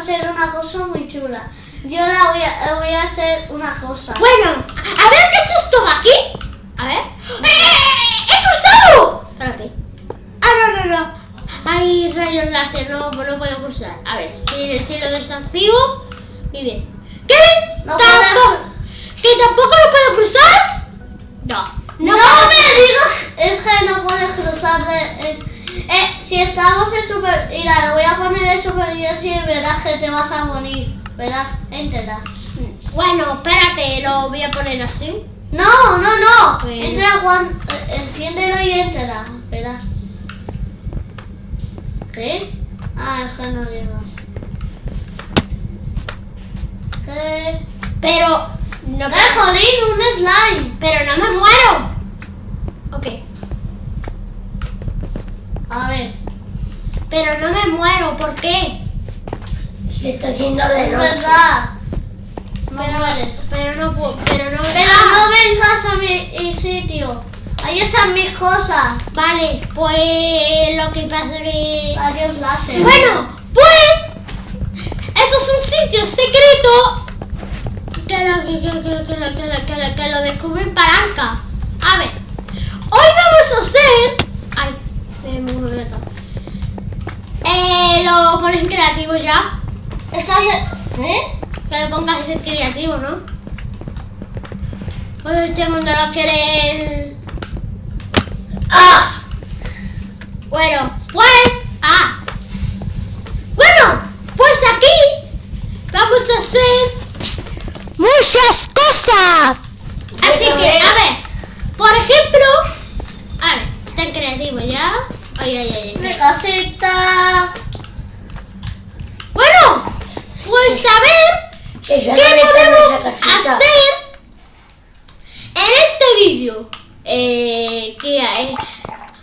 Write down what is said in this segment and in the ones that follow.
a hacer una cosa muy chula. Yo la voy a, voy a hacer una cosa. Bueno, a ver qué es esto de aquí. A ver. ¡Eh! ¡He cruzado! Espérate. Ah, no, no, no. Hay rayos láser, no, no puedo cruzar. A ver, si, si lo desactivo. Y bien. ¿Qué? No ¿Tampoco? ¿Que tampoco lo puedo cruzar? Estamos en super... Mira, lo voy a poner en supervivencia y verás que te vas a morir. Verás, entra. Bueno, espérate, lo voy a poner así. No, no, no. Bueno. Entra Juan, eh, enciéndelo y entra. Verás. ¿Qué? Ah, es que no llevas. ¿Qué? Pero. No, ¡Eh, jolín! Un slime. pero no me muero. Ok. A ver. Pero no me muero, ¿por qué? Se está haciendo de noche. verdad. No Pero, mueres. pero no puedo, pero no Pero no vengas a mi sitio. Ahí están mis cosas. Vale, pues lo que pasa es que... Adiós, láser. Bueno, pues... Esto es un sitio secreto que lo, que, que, que, que lo, que, lo, que, lo, que lo descubre Palanca. A ver, hoy vamos a hacer... Ay, me. Eh, lo pones en creativo ya. Estás en- ¿Eh? Que le pongas ese creativo, ¿no? Pues este mundo no quiere el... ¡Ah! Bueno, pues... Ah. Bueno, pues aquí vamos a hacer muchas cosas. Así que, a ver. por ejemplo... A ver, está en creativo ya. Ay, ay, ay, pues ya ¿Qué podemos hacer en este vídeo? Eh, que hay,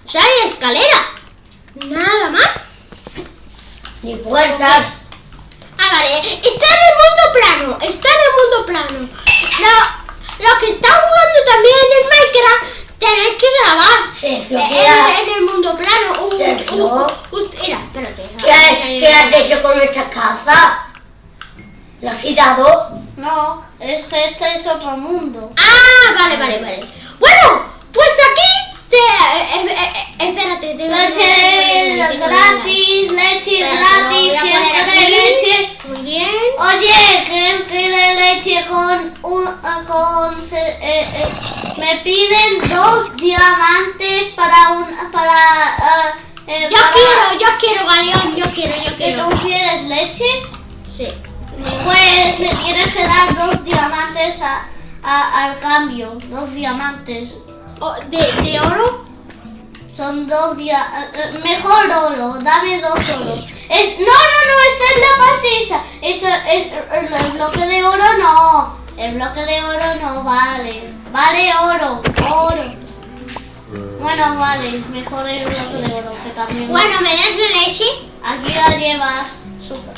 sea, hay escalera. Nada más. Ni puertas. Ah, vale. Está en el mundo plano. Está en el mundo plano. Lo, lo que está jugando también en Minecraft, tenéis que grabar. Eh, ¿qué, ha- en, en el mundo plano. Uh, uh, uh, mira, espérate. qué has, qué has hecho con nuestra casa? ¿La has quitado? No, es que este es otro mundo. Ah, vale, vale, vale. Bueno, pues aquí te, eh, eh, eh, eh, espérate, te Leche gratis, leche gratis, ¿quién quiere leche? Muy bien. Oye, ¿quién quiere leche con un con eh, eh, me piden dos diamantes para un para Yo para- quiero, yo quiero, Galeón, yo quiero, yo ¿Que quiero. tú quieres leche? Sí. Pues me tienes que dar dos diamantes a, a- al cambio, dos diamantes. Oh, ¿de, ¿De oro? Son dos diamantes. Mejor oro, dame dos oro. Es, no, no, no, esta es la parte esa. Esa es, el, el bloque de oro no. El bloque de oro no vale. Vale oro, oro. Bueno, vale, mejor el bloque de oro que también. Bueno, ¿me das la leche? Aquí la llevas. Super.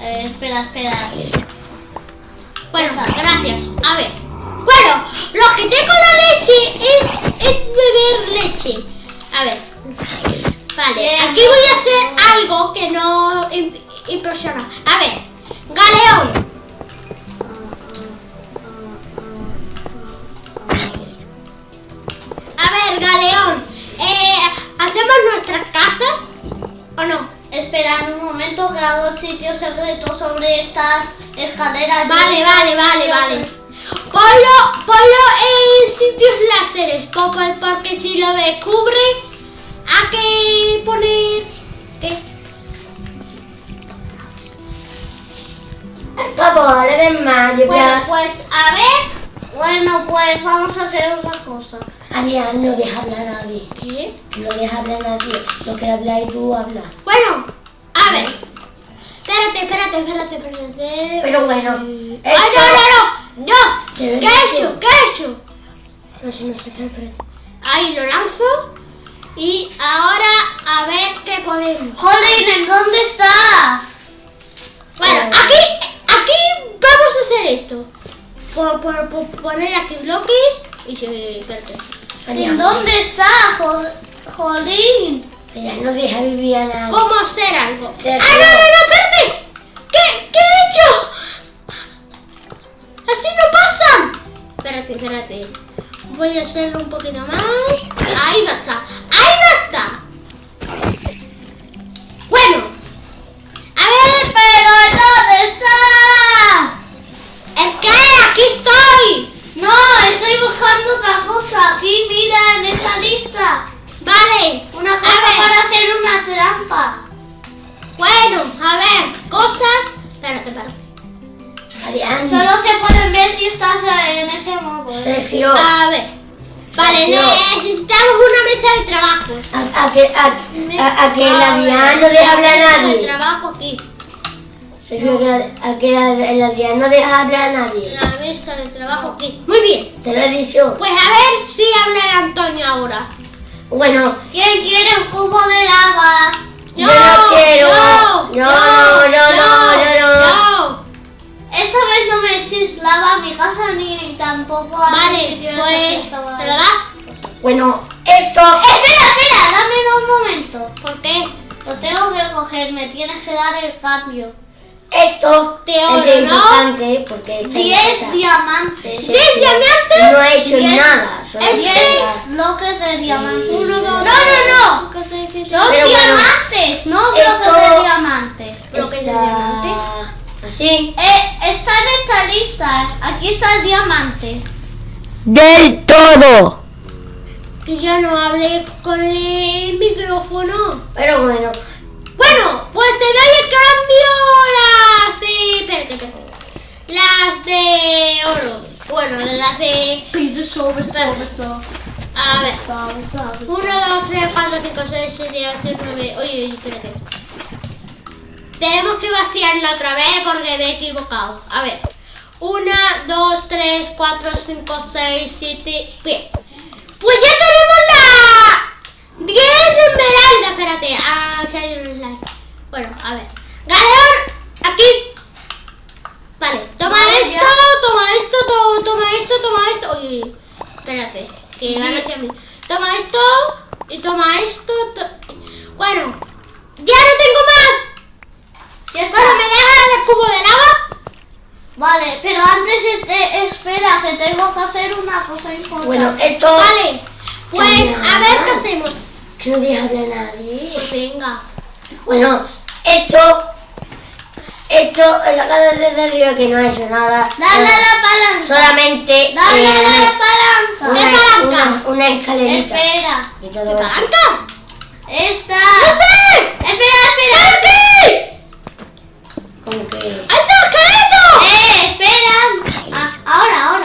Eh, espera, espera. Bueno, gracias. A ver. Bueno, lo que tengo la leche es, es beber leche. A ver. Vale, Bien. aquí voy a hacer algo que no im- impresiona. A ver, Galeón. A ver, Galeón. Eh, ¿Hacemos nuestras casas o no? Espera un momento que hago sitio secreto sobre estas escaleras. Vale, vale, vale, vale. Ponlo, ponlo en sitios láseres, po- porque si lo descubre, hay que poner... ¿Qué? Por favor, de más. yo Bueno, pues a ver. Bueno, pues vamos a hacer otra cosa. Adrián, no deja hablar a nadie. ¿Qué? No deja hablar a nadie. Lo que habla y tú hablas. Bueno, a ver. Espérate, espérate, espérate, espérate. Pero bueno, ¡Ay, no, no, no! ¡No! ¿Qué tú. hecho? ¿Qué he hecho? No sé, no sé, espera. Ahí lo lanzo. Y ahora a ver qué podemos. ¿en dónde está? Bueno, aquí, aquí vamos a hacer esto. por, por- por poner aquí bloques y se... Espérate. ¿En dónde está? Jolín. Ella no deja vivir a nadie. ¿Cómo hacer algo? ¡Ah, no, no, no! ¡Espérate! ¿Qué, ¿Qué he hecho? ¡Así no pasan! Espérate, espérate. Voy a hacerlo un poquito más. Ahí va está. ¡Ahí Una A cosa ver. para hacer una trampa. Bueno, a ver. Cosas... Espérate, espérate. Solo se pueden ver si estás en ese modo. ¿eh? Sergio, A ver. Vale, Sergio. necesitamos una mesa de trabajo. a, a que, a, a- a que el A Adrián ver, no deja hablar a mesa de nadie. trabajo aquí. Sergio, la- a que la- no deja hablar a nadie. La mesa de trabajo aquí. Muy bien. Te lo he dicho. Pues a ver si habla Antonio ahora. Bueno, ¿Quién quiere un cubo de lava? Yo no quiero. yo, No, no, no, no, no, no. yo. Esta vez no me eches lava a mi casa ni tampoco a mi Vale, pues te lo das. bueno, esto. Espera, espera, dame un momento. ¿Por qué? Lo tengo que coger, me tienes que dar el cambio. Esto oro, es ¿no? importante porque esta 10 cosa- diamantes. Sí, ¿Diez sí. diamantes? No he hecho Diez- nada. solo es Diez esperar. bloques de diamantes. Uno, dos, No, no, no. Son Pero bueno, diamantes, no esto- bloques de diamantes. bloques de Está diamante. Así. Eh, está en esta lista. Aquí está el diamante. Del todo. Que ya no hablé con el micrófono. Pero bueno, Bueno, pues te doy el cambio las de... Espérate, espérate. Las de oro. Bueno, las de... Pide sobre, sobre, sobre. A ver. Sobre, sobre, 1, 2, 3, 4, 5, 6, 7, 8, 9. Oye, oye, espérate. Tenemos que vaciarla otra vez porque me he equivocado. A ver. 1, 2, 3, 4, 5, 6, 7. Bien. Pues ya tenemos 10 de esmeralda. Espérate. Ah, que hay un slide. Bueno, a ver. Galeón, aquí. Vale, toma esto, ya. toma esto, to- toma esto, toma esto. Oye, espérate, que van hacia mí. Toma esto y toma esto. to- Bueno, ya no tengo más. Ya está. Bueno, ¿me dejas el cubo de lava? Vale, pero antes este, espera, que tengo que hacer una cosa importante. bueno, esto. Vale, pues a ver qué hacemos. Que no deja hablar a nadie. Pues venga. Bueno, esto. Esto en la casa de arriba que no ha hecho nada. Dale a la palanca. Solamente. Dale eh, a la una, palanca. ¿Qué palanca? una, una escalerita. Espera. Y todo ¿De va- palanca? Esta. ¡No sé! Espera, espera. ¡Aquí! Como que. ¡Ahí está el esqueleto! Eh, espera. Ah, ahora, ahora.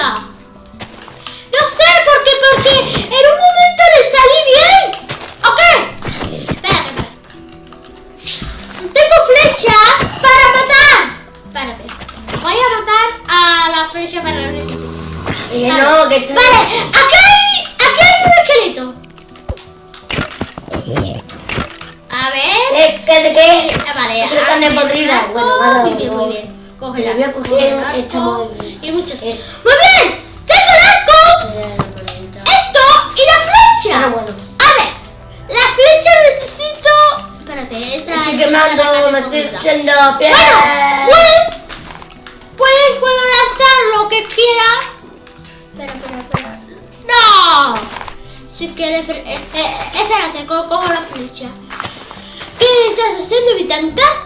No sé por qué, porque en un momento le salí bien. ¿O qué? Espérate, espérate. Tengo flechas para matar. Espérate. Voy a matar a la flecha para lo necesito. Y Vale. no, que estoy. Vale, aquí hay, aquí hay un esqueleto. A ver. ¿Qué, qué, de qué? Ah, Vale, carne podrida. Bueno, dado muy bien, muy bien. Cógela. Voy a coger coge el arco esta muy Y muchas. Es- Muy bien. Tengo el arco, esto y la flecha. Pero bueno. A ver, la flecha necesito. Espérate, esta. Estoy quemando, me estoy haciendo piel. Bueno, pues. Pues puedo lanzar lo que quiera. Espera, espera, espera. ¡No! Si quieres. Eh, eh, espérate, co- cojo la flecha. ¿Qué estás haciendo, Vitantas?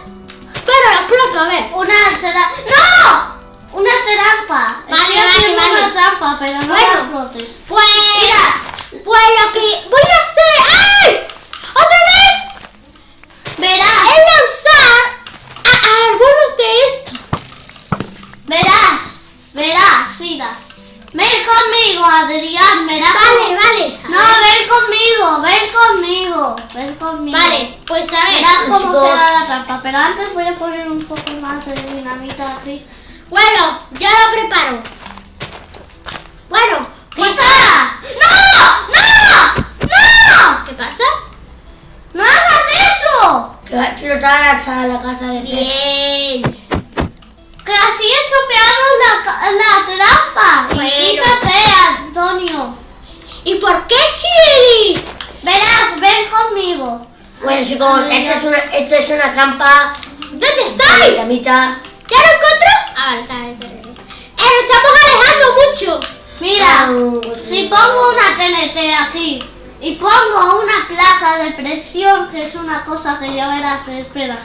Pero la explota, a ver. Una tercera. ¡No! Una trampa. Vale, vale, vale. Una trampa, pero no bueno, la flotes. Pues, Mira, pues lo que voy a hacer. ¡Ay! ¡Otra vez! Verás. Es lanzar a, algunos de estos. Verás, verás, mira. Ven conmigo, Adrián, verás. Vale, vale. No, ven conmigo, ven conmigo, ven conmigo. Vale, pues a ver. Verás cómo será la trampa, pero antes voy a poner un poco más de dinamita aquí. Bueno, ya lo preparo. Bueno, pues. ¡Pisa! ¡No! ¡No! ¡No! ¿Qué pasa? ¡No hagas eso! Que va a explotar hasta la casa de. Bien. Que así estropeamos la, la trampa. Bueno. quítate, Antonio. ¿Y por qué quieres? Verás, ven conmigo. Bueno chicos, esto es una, esto es una trampa ¿Dónde de estáis? dinamita. ¿Ya lo encontró? Ah, está bien, está bien. Eh, estamos alejando mucho. Mira, Ah, si pongo una TNT aquí y pongo una placa de presión, que es una cosa que ya verás, espera.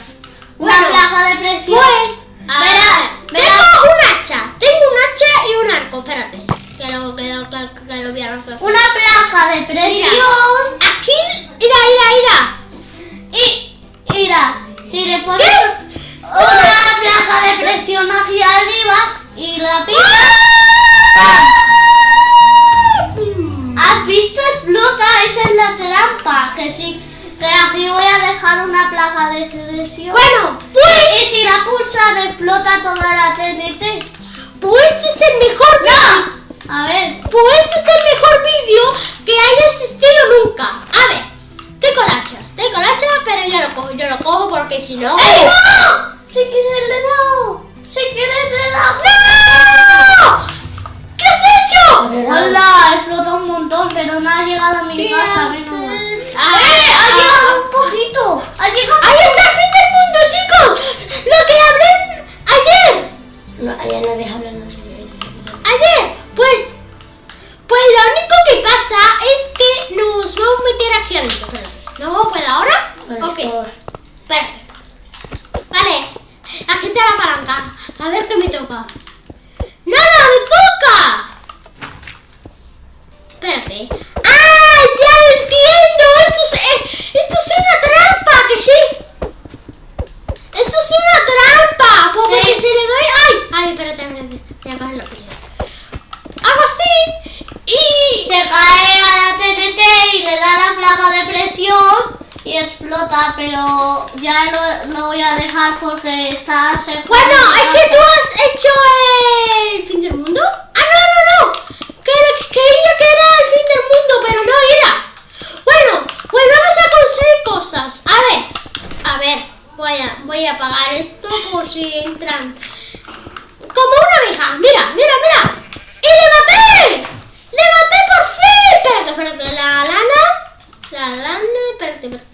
Una Bueno, placa de presión. Pues, verás, verás. tengo un hacha. Tengo un hacha y un arco. Espérate. Que lo, que lo, que, que lo voy a lanzar. Una placa de presión. Aquí, mira, mira, mira. Y, mira, si le pones ¿Qué? Una placa de presión aquí arriba y la picas, ¿has visto? Explota, esa es la trampa. Que sí, que aquí voy a dejar una placa de presión. Bueno, Pues, y si la pulsas, explota toda la TNT. pues este es el mejor vídeo. A ver, Pues este es el mejor vídeo que haya existido nunca. A ver, tengo el hacha. Tengo el hacha, pero yo lo cojo. Yo lo cojo porque si no... ¡Ey, no! Si quieres le he dado. Si quieres le he dado. ¡No! ¿Qué has hecho? Hola, explota un montón, pero no ha llegado a mi ¿Qué casa. menos hecho? ¡Eh! ¡Ha Ah, llegado un poquito! ¡Ha llegado! ¡Ahí está el fin del mundo, chicos! Lo que hablé ayer. No, ya no deja hablar, no sé. Ayer, pues... Pues lo único que pasa es que nos vamos a meter aquí adentro. ¿No puedo ahora? Ok. A ver qué me toca. ¡No, no, me toca! Espérate. ¡Ah! ¡Ya entiendo! Esto es, eh, esto es una trampa, que sí. Esto es una trampa. Porque Sí. si le doy. ¡Ay! ¡Ay, espérate! espérate. Coger. Hago así. Y. Se cae a la TNT y le da la placa de presión y explota, pero ya lo, lo voy a dejar porque está. Bueno, es que tú has hecho el fin del mundo. Ah, no, no, no. Que creía que era el fin del mundo, pero no era. Bueno, pues vamos a construir cosas. A ver, a ver, voy a, voy a apagar esto por si entran. Como una abeja. Mira, mira, mira. ¡Y le maté! ¡Le maté por fin! Espérate, espérate. La lana. La lana. Espérate, espérate.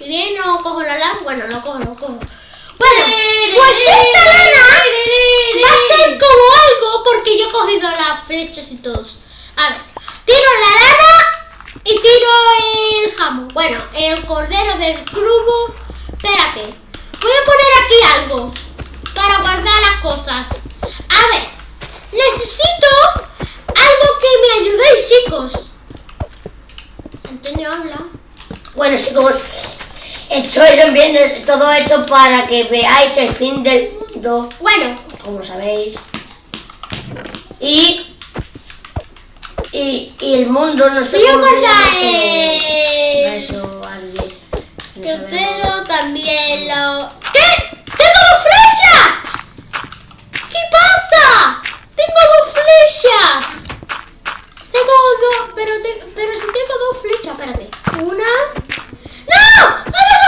Y bien, no cojo la lana. Bueno, lo cojo, lo cojo. Bueno, pues esta lana va a ser como algo porque yo he cogido las flechas y todos. A ver, tiro la lana y tiro el jamón. Bueno, el cordero del clubo. Espérate, voy a poner aquí algo para guardar las cosas. A ver, necesito algo que me ayudéis, chicos. Antonio habla. Bueno chicos, estoy enviando todo esto para que veáis el fin del mundo, Bueno, como sabéis. Y, y, y el mundo no se el... Eso, alguien. no Que también lo... ¿Qué? ¡Tengo dos flechas! ¿Qué pasa? Tengo dos flechas. Dos, pero, te- pero si tengo dos flechas, espérate. Una... ¡No! ¡Ha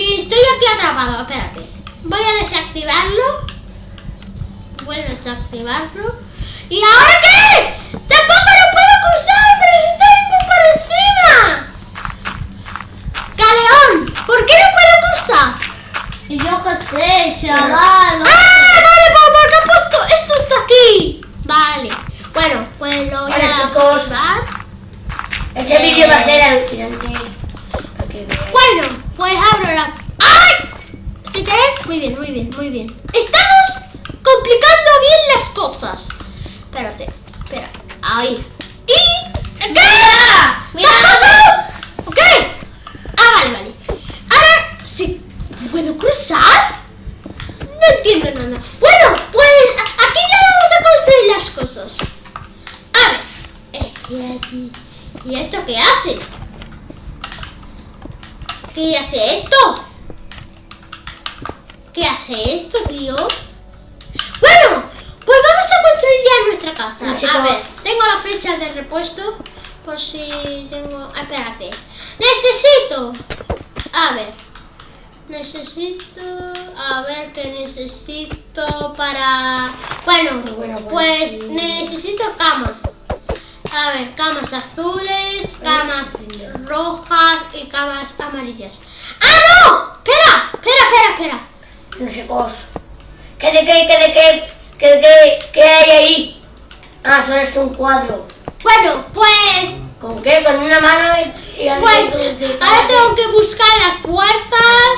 Estoy aquí atrapado, espérate. Voy a desactivarlo. Voy a desactivarlo. ¿Y ahora qué? ¡Tampoco lo puedo cruzar! ¡Pero si estoy un poco encima! Caleón, ¿Por qué no puedo cruzar? Y yo qué sé, chaval. ¡Ah! Vale, porque he puesto esto está aquí. Vale. Bueno, pues lo voy vale, a chicos. Activar. Este vídeo va a ser eh. alucinante. Bueno pues abro la... ¡Ay! ¿Sí querés? Muy bien, muy bien, muy bien. Estamos complicando bien las cosas. Espérate, espera. Ahí. ¿Y? ¡Mira! ¿Ok? Ah, vale, vale. Ahora, ¿sí puedo cruzar? No entiendo nada. Bueno, pues a- aquí ya vamos a construir las cosas. A ver. Eh, y aquí. ¿Y esto qué hace? ¿Qué hace esto? ¿Qué hace esto, tío? Bueno, pues vamos a construir ya nuestra casa. No sé A cómo- ver, tengo la flecha de repuesto por si tengo... ah, Espérate. Necesito... A ver. Necesito... A ver qué necesito para... Bueno, Bueno, bueno, pues necesito camas. A ver, camas azules, camas rojas y camas amarillas. ¡Ah, no! Espera, espera, espera, espera. No sé cosa. ¿Qué de qué? ¿Qué de qué? ¿Qué de qué? ¿Qué hay ahí? Ah, solo es un cuadro. Bueno, pues... ¿Con qué? ¿Con una mano y, y Pues ahora tengo que buscar las puertas.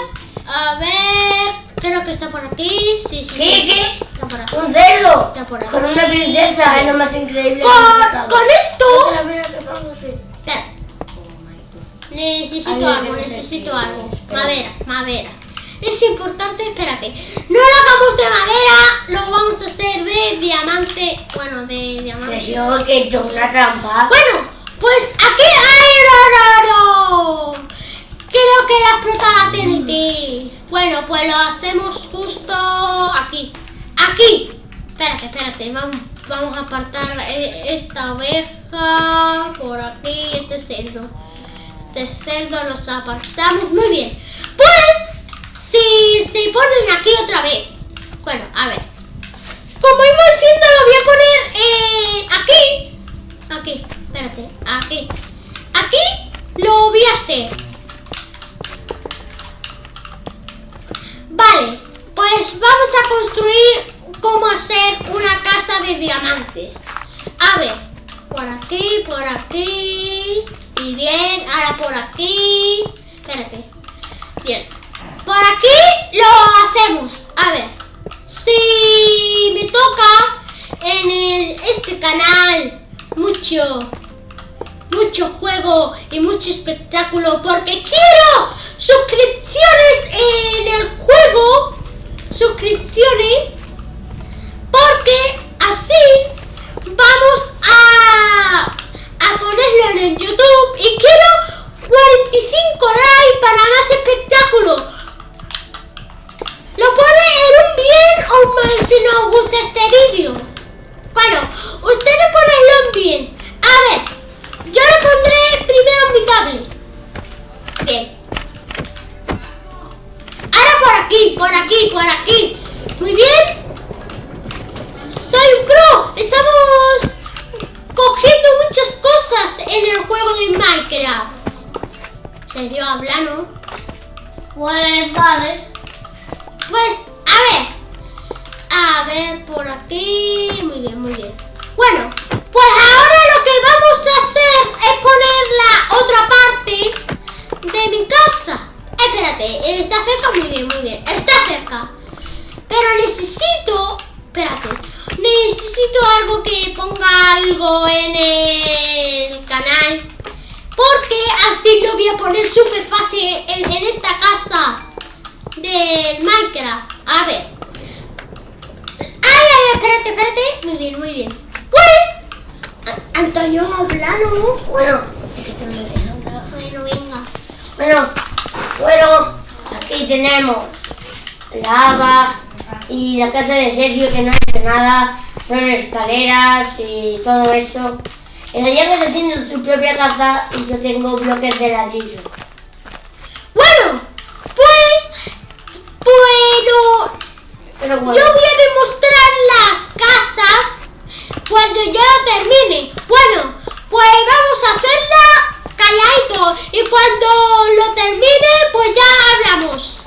A ver... Creo que está por aquí. Sí, sí, ¿Qué? sí. ¿Qué? Está por aquí. ¡Un cerdo! Está por aquí. Con una princesa, es lo más increíble he Con, con esto... Necesito algo, necesito algo. Madera, madera. Es importante, espérate. No lo hagamos de madera, lo vamos a hacer de diamante. Bueno, de diamante. Sergio, que es una trampa. Bueno, pues aquí hay oro. Creo que la explota la TNT. Bueno, pues lo hacemos justo aquí. Aquí. Espérate, espérate. Vamos, vamos a apartar eh, esta oveja por aquí, este cerdo. Este cerdo los apartamos muy bien. Pues, si se ponen aquí otra vez. Bueno, a ver. Como iba diciendo, lo voy a poner eh, aquí. Aquí, espérate, aquí. Aquí lo voy a hacer. Vale, pues vamos a construir cómo hacer una casa de diamantes. A ver, por aquí, por aquí. Y bien, ahora por aquí. Espérate. Bien. Por aquí lo hacemos. A ver. Si me toca en el- este canal mucho, mucho juego y mucho espectáculo porque quiero suscripciones en el juego, suscripciones, porque así vamos a, por aquí. Muy bien, muy bien. Bueno, pues ahora lo que vamos a hacer es poner la otra parte de mi casa. Espérate, está cerca, muy bien, muy bien. Está cerca. Pero necesito. Espérate. Necesito algo que ponga algo en el canal. Porque así lo voy a poner súper fácil en, en esta casa del Minecraft. A ver. Espérate, espérate. Muy bien, muy bien. Pues, Antonio Hablano. Bueno, es que esto no me deja hablar. Bueno, venga. Bueno, bueno, aquí tenemos lava y la casa de Sergio que no hace nada, son escaleras y todo eso. El Diego está haciendo su propia casa y yo tengo bloques de ladrillo. Bueno, pues, Pero bueno, yo voy a demostrar hacerla calladito y cuando lo termine pues ya hablamos.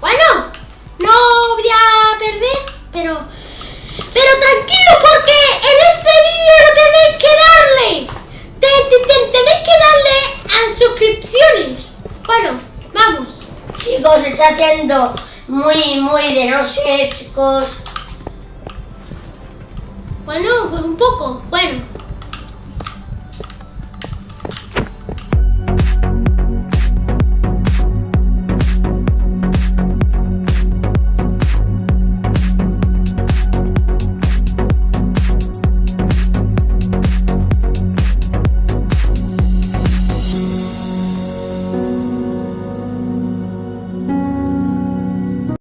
Bueno, no voy a perder, pero... Pero tranquilo porque en este vídeo lo tenéis que darle. Tenéis que darle a suscripciones. Bueno, vamos. Chicos, está haciendo muy, muy de noche, chicos. Bueno, pues un poco. Bueno,